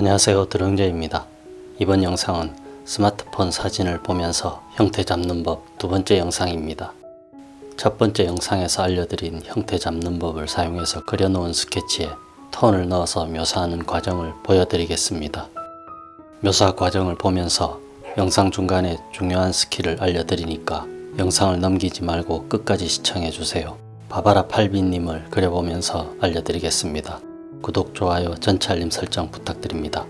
안녕하세요 드렁제입니다. 이번 영상은 스마트폰 사진을 보면서 형태 잡는 법 두 번째 영상입니다. 첫 번째 영상에서 알려드린 형태 잡는 법을 사용해서 그려놓은 스케치에 톤을 넣어서 묘사하는 과정을 보여드리겠습니다. 묘사 과정을 보면서 영상 중간에 중요한 skill을 알려드리니까 영상을 넘기지 말고 끝까지 시청해주세요. 바바라 팔빈님을 그려보면서 알려드리겠습니다. 구독, 좋아요, 전체 알림 설정 부탁드립니다.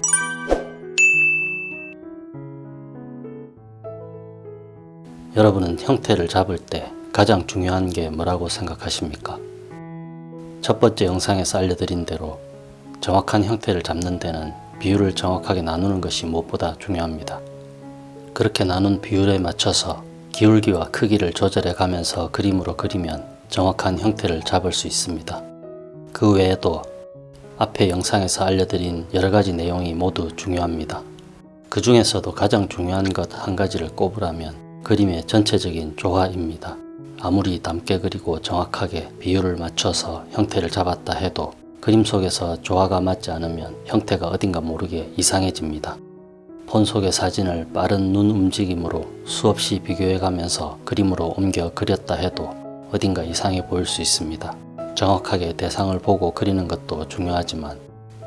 여러분은 형태를 잡을 때 가장 중요한 게 뭐라고 생각하십니까? 첫 번째 영상에서 알려드린 대로 정확한 형태를 잡는 데는 비율을 정확하게 나누는 것이 무엇보다 중요합니다. 그렇게 나눈 비율에 맞춰서 기울기와 크기를 조절해 가면서 그림으로 그리면 정확한 형태를 잡을 수 있습니다. 그 외에도 앞에 영상에서 알려드린 여러가지 내용이 모두 중요합니다. 그 중에서도 가장 중요한 것 한 가지를 꼽으라면 그림의 전체적인 조화입니다. 아무리 남게 그리고 정확하게 비율을 맞춰서 형태를 잡았다 해도 그림 속에서 조화가 맞지 않으면 형태가 어딘가 모르게 이상해집니다. 폰 속의 사진을 빠른 눈 움직임으로 수없이 비교해 가면서 그림으로 옮겨 그렸다 해도 어딘가 이상해 보일 수 있습니다. 정확하게 대상을 보고 그리는 것도 중요하지만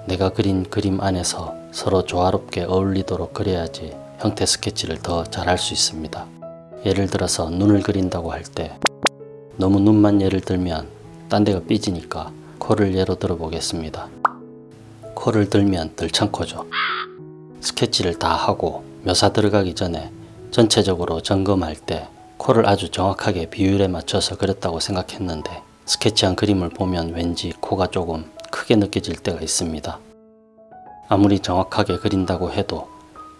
내가 그린 그림 안에서 서로 조화롭게 어울리도록 그려야지 형태 스케치를 더 잘할 수 있습니다. 예를 들어서 눈을 그린다고 할 때 너무 눈만 예를 들면 딴 데가 삐지니까 코를 예로 들어 보겠습니다. 코를 들면 들창코죠. 스케치를 다 하고 묘사 들어가기 전에 전체적으로 점검할 때 코를 아주 정확하게 비율에 맞춰서 그렸다고 생각했는데 스케치한 그림을 보면 왠지 코가 조금 크게 느껴질 때가 있습니다. 아무리 정확하게 그린다고 해도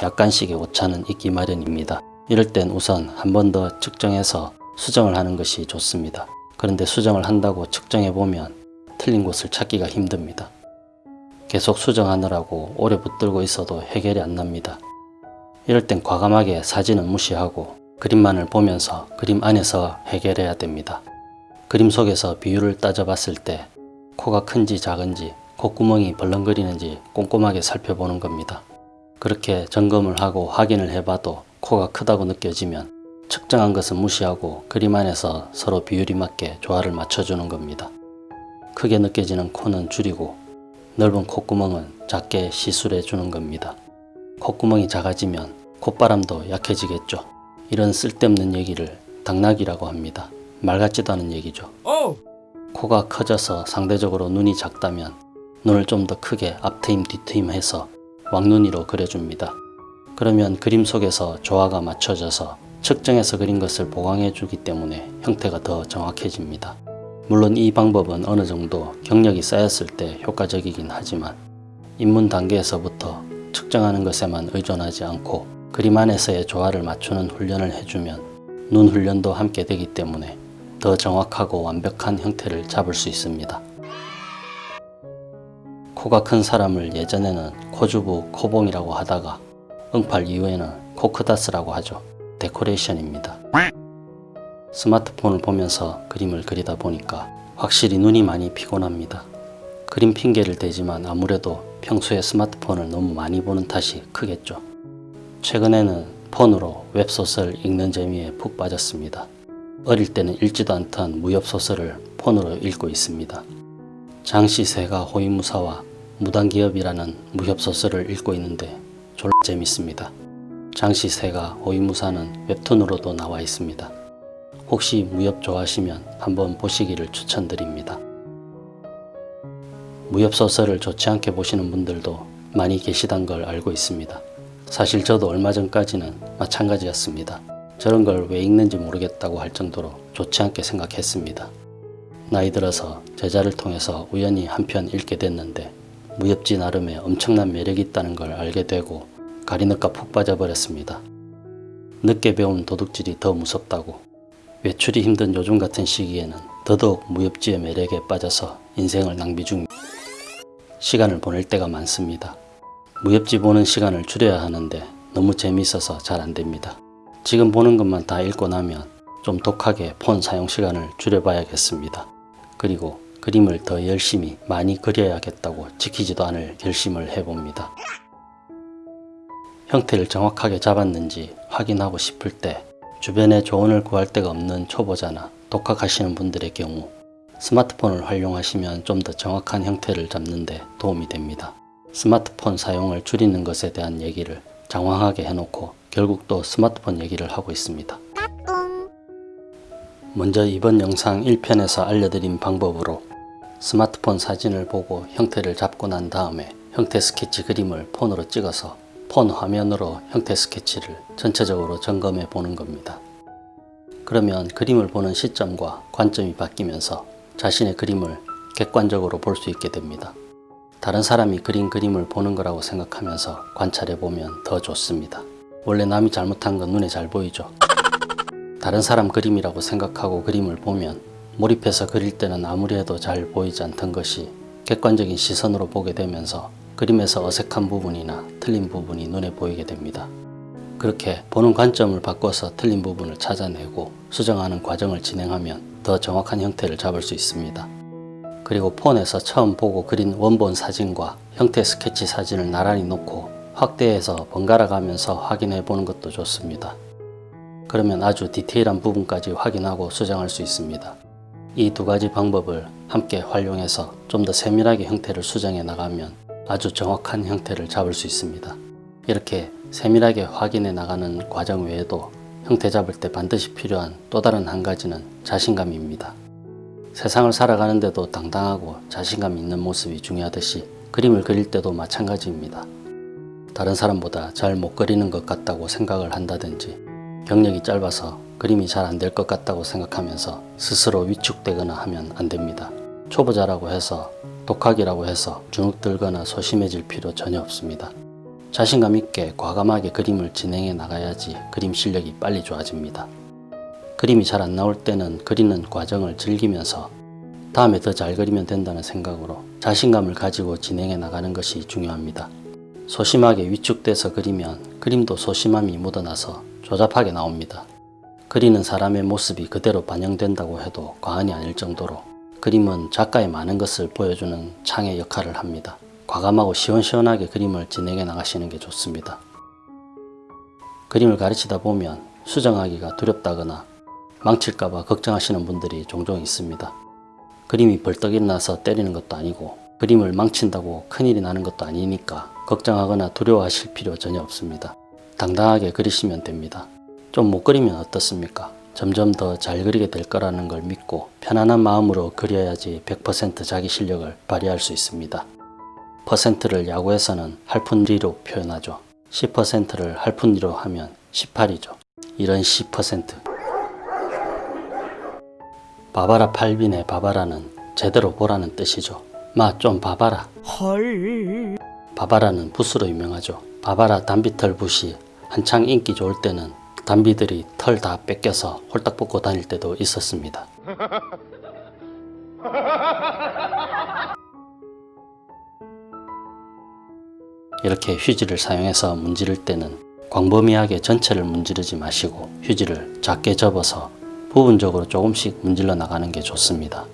약간씩의 오차는 있기 마련입니다. 이럴 땐 우선 한 번 더 측정해서 수정을 하는 것이 좋습니다. 그런데 수정을 한다고 측정해보면 틀린 곳을 찾기가 힘듭니다. 계속 수정하느라고 오래 붙들고 있어도 해결이 안 납니다. 이럴 땐 과감하게 사진은 무시하고 그림만을 보면서 그림 안에서 해결해야 됩니다. 그림 속에서 비율을 따져봤을 때 코가 큰지 작은지 콧구멍이 벌렁거리는지 꼼꼼하게 살펴보는 겁니다. 그렇게 점검을 하고 확인을 해봐도 코가 크다고 느껴지면 측정한 것은 무시하고 그림 안에서 서로 비율이 맞게 조화를 맞춰주는 겁니다. 크게 느껴지는 코는 줄이고 넓은 콧구멍은 작게 시술해 주는 겁니다. 콧구멍이 작아지면 콧바람도 약해지겠죠. 이런 쓸데없는 얘기를 당나귀라고 합니다. 말 같지도 않은 얘기죠. 코가 커져서 상대적으로 눈이 작다면 눈을 좀 더 크게 앞트임 뒤트임 해서 왕눈이로 그려줍니다. 그러면 그림 속에서 조화가 맞춰져서 측정해서 그린 것을 보강해 주기 때문에 형태가 더 정확해집니다. 물론 이 방법은 어느 정도 경력이 쌓였을 때 효과적이긴 하지만 입문 단계에서부터 측정하는 것에만 의존하지 않고 그림 안에서의 조화를 맞추는 훈련을 해주면 눈 훈련도 함께 되기 때문에 더 정확하고 완벽한 형태를 잡을 수 있습니다. 코가 큰 사람을 예전에는 코주부 코봉이라고 하다가 응팔 이후에는 코크다스라고 하죠. 데코레이션입니다. 스마트폰을 보면서 그림을 그리다 보니까 확실히 눈이 많이 피곤합니다. 그림 핑계를 대지만 아무래도 평소에 스마트폰을 너무 많이 보는 탓이 크겠죠. 최근에는 폰으로 웹소설 읽는 재미에 푹 빠졌습니다. 어릴 때는 읽지도 않던 무협소설을 폰으로 읽고 있습니다. 장시세가 호위무사와 무당기업이라는 무협소설을 읽고 있는데 졸라 재밌습니다. 장시세가 호위무사는 웹툰으로도 나와 있습니다. 혹시 무협 좋아하시면 한번 보시기를 추천드립니다. 무협소설을 좋지 않게 보시는 분들도 많이 계시단 걸 알고 있습니다. 사실 저도 얼마 전까지는 마찬가지였습니다. 저런 걸 왜 읽는지 모르겠다고 할 정도로 좋지 않게 생각했습니다. 나이 들어서 제자를 통해서 우연히 한 편 읽게 됐는데 무협지 나름의 엄청난 매력이 있다는 걸 알게 되고 가리느까 푹 빠져버렸습니다. 늦게 배운 도둑질이 더 무섭다고 외출이 힘든 요즘 같은 시기에는 더더욱 무협지의 매력에 빠져서 인생을 낭비 중 시간을 보낼 때가 많습니다. 무협지 보는 시간을 줄여야 하는데 너무 재미있어서 잘 안됩니다. 지금 보는 것만 다 읽고 나면 좀 독하게 폰 사용 시간을 줄여봐야겠습니다. 그리고 그림을 더 열심히 많이 그려야겠다고 지키지도 않을 결심을 해봅니다. 형태를 정확하게 잡았는지 확인하고 싶을 때 주변에 조언을 구할 데가 없는 초보자나 독학하시는 분들의 경우 스마트폰을 활용하시면 좀 더 정확한 형태를 잡는데 도움이 됩니다. 스마트폰 사용을 줄이는 것에 대한 얘기를 장황하게 해놓고 결국 또 스마트폰 얘기를 하고 있습니다. 먼저 이번 영상 1편에서 알려드린 방법으로 스마트폰 사진을 보고 형태를 잡고 난 다음에 형태 스케치 그림을 폰으로 찍어서 폰 화면으로 형태 스케치를 전체적으로 점검해 보는 겁니다. 그러면 그림을 보는 시점과 관점이 바뀌면서 자신의 그림을 객관적으로 볼 수 있게 됩니다. 다른 사람이 그린 그림을 보는 거라고 생각하면서 관찰해 보면 더 좋습니다. 원래 남이 잘못한 건 눈에 잘 보이죠. 다른 사람 그림이라고 생각하고 그림을 보면 몰입해서 그릴 때는 아무리 해도 잘 보이지 않던 것이 객관적인 시선으로 보게 되면서 그림에서 어색한 부분이나 틀린 부분이 눈에 보이게 됩니다. 그렇게 보는 관점을 바꿔서 틀린 부분을 찾아내고 수정하는 과정을 진행하면 더 정확한 형태를 잡을 수 있습니다. 그리고 폰에서 처음 보고 그린 원본 사진과 형태 스케치 사진을 나란히 놓고 확대해서 번갈아 가면서 확인해 보는 것도 좋습니다. 그러면 아주 디테일한 부분까지 확인하고 수정할 수 있습니다. 이 두 가지 방법을 함께 활용해서 좀 더 세밀하게 형태를 수정해 나가면 아주 정확한 형태를 잡을 수 있습니다. 이렇게 세밀하게 확인해 나가는 과정 외에도 형태 잡을 때 반드시 필요한 또 다른 한 가지는 자신감입니다. 세상을 살아가는데도 당당하고 자신감 있는 모습이 중요하듯이 그림을 그릴 때도 마찬가지입니다. 다른 사람보다 잘 못 그리는 것 같다고 생각을 한다든지 경력이 짧아서 그림이 잘 안 될 것 같다고 생각하면서 스스로 위축되거나 하면 안 됩니다. 초보자라고 해서 독학이라고 해서 주눅 들거나 소심해질 필요 전혀 없습니다. 자신감 있게 과감하게 그림을 진행해 나가야지 그림 실력이 빨리 좋아집니다. 그림이 잘 안 나올 때는 그리는 과정을 즐기면서 다음에 더 잘 그리면 된다는 생각으로 자신감을 가지고 진행해 나가는 것이 중요합니다. 소심하게 위축돼서 그리면 그림도 소심함이 묻어나서 조잡하게 나옵니다. 그리는 사람의 모습이 그대로 반영된다고 해도 과언이 아닐 정도로 그림은 작가의 많은 것을 보여주는 창의 역할을 합니다. 과감하고 시원시원하게 그림을 진행해 나가시는 게 좋습니다. 그림을 가르치다 보면 수정하기가 두렵다거나 망칠까봐 걱정하시는 분들이 종종 있습니다. 그림이 벌떡 일어나서 때리는 것도 아니고 그림을 망친다고 큰일이 나는 것도 아니니까 걱정하거나 두려워하실 필요 전혀 없습니다. 당당하게 그리시면 됩니다. 좀 못 그리면 어떻습니까? 점점 더 잘 그리게 될 거라는 걸 믿고 편안한 마음으로 그려야지 100% 자기 실력을 발휘할 수 있습니다. 퍼센트를 야구에서는 할푼리로 표현하죠. 10%를 할푼리로 하면 18이죠. 이런 10% 바바라 팔빈의 바바라는 제대로 보라는 뜻이죠. 마좀 봐봐라. 헐. 바바라는 붓으로 유명하죠. 바바라 단비털 붓이 한창 인기 좋을 때는 단비들이 털 다 뺏겨서 홀딱 벗고 다닐 때도 있었습니다. 이렇게 휴지를 사용해서 문지를 때는 광범위하게 전체를 문지르지 마시고 휴지를 작게 접어서 부분적으로 조금씩 문질러 나가는 게 좋습니다.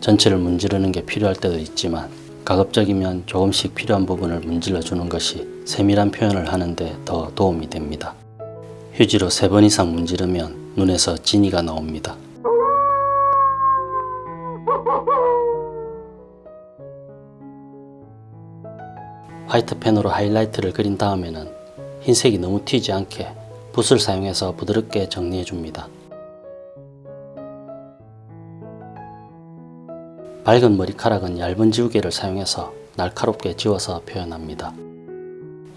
전체를 문지르는 게 필요할 때도 있지만 가급적이면 조금씩 필요한 부분을 문질러 주는 것이 세밀한 표현을 하는데 더 도움이 됩니다. 휴지로 세 번 이상 문지르면 눈에서 진이가 나옵니다. 화이트 펜으로 하이라이트를 그린 다음에는 흰색이 너무 튀지 않게 붓을 사용해서 부드럽게 정리해 줍니다. 밝은 머리카락은 얇은 지우개를 사용해서 날카롭게 지워서 표현합니다.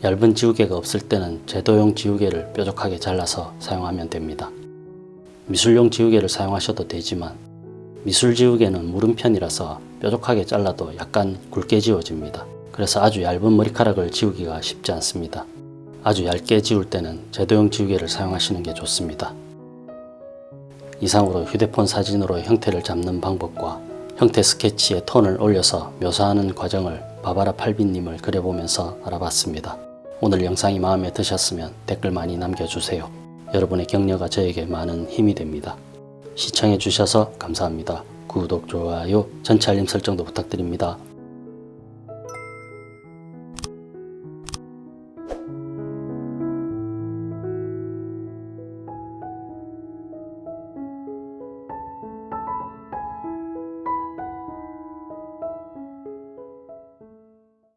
얇은 지우개가 없을 때는 제도용 지우개를 뾰족하게 잘라서 사용하면 됩니다. 미술용 지우개를 사용하셔도 되지만 미술 지우개는 무른 편이라서 뾰족하게 잘라도 약간 굵게 지워집니다. 그래서 아주 얇은 머리카락을 지우기가 쉽지 않습니다. 아주 얇게 지울 때는 제도용 지우개를 사용하시는 게 좋습니다. 이상으로 휴대폰 사진으로 형태를 잡는 방법과 형태 스케치에 톤을 올려서 묘사하는 과정을 바바라 팔비님을 그려보면서 알아봤습니다. 오늘 영상이 마음에 드셨으면 댓글 많이 남겨주세요. 여러분의 격려가 저에게 많은 힘이 됩니다. 시청해주셔서 감사합니다. 구독, 좋아요, 전체 알림 설정도 부탁드립니다.